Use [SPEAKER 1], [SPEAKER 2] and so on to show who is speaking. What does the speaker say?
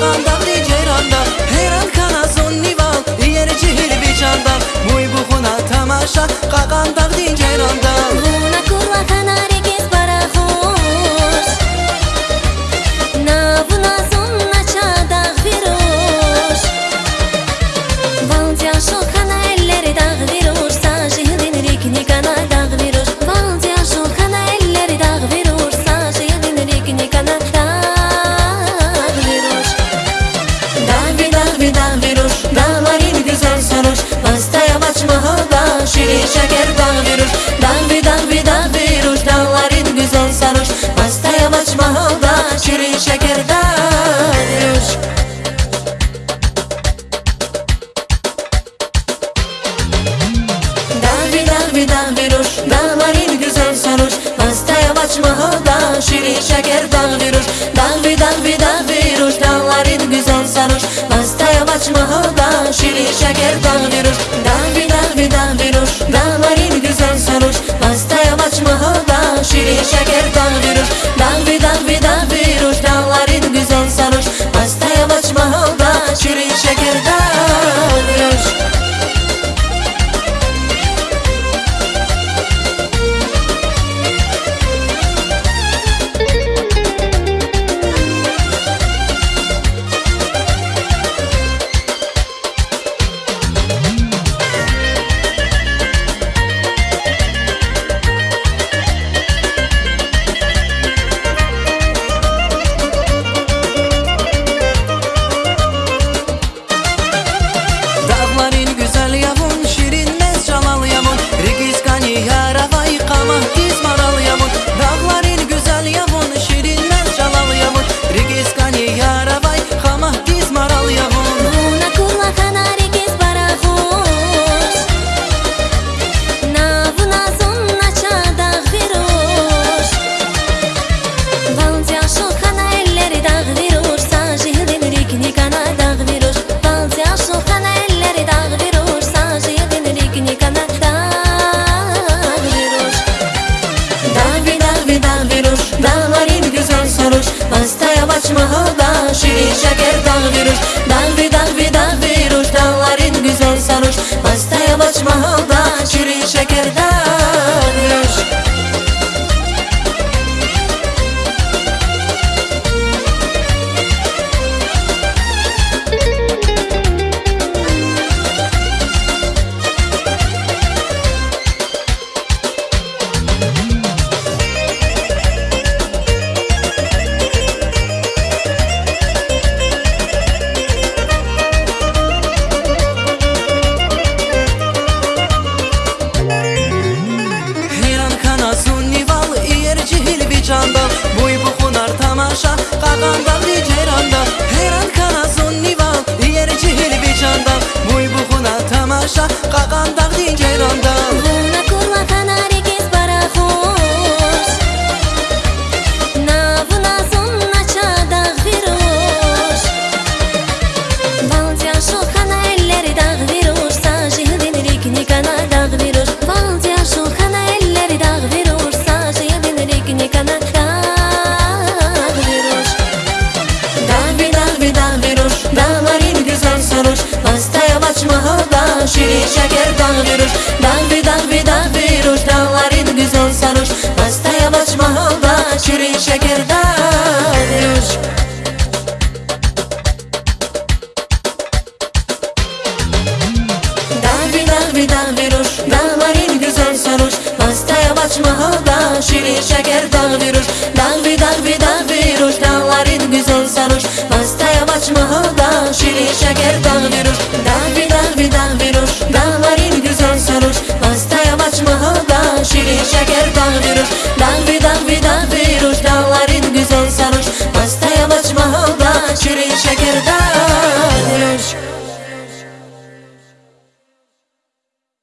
[SPEAKER 1] աղանդա դիջերանդա հերանքանա զոննիվան երեջի հիրբիչանդա մույ բուխունա թամաշա աղանդա դիջերանդա
[SPEAKER 2] հունա կուրվա քանարի կես բարախոր նավունա զոննա չադաղ վիրոշ վանձյան շոքա açmağa da Şirin şəkər dağ virus Dağ vi dağ vi dağ virus Dağların güzel sarhoş. Bastaya açmağa da Şirin şəkər dağ virus manos.
[SPEAKER 1] nişanda Buy bu hunar tamaşa Kakan gavri ceranda Her kana zunni van Diğer çihil biçanda Buy bu hunar tamaşa Kakan dağdi ceranda
[SPEAKER 2] の許し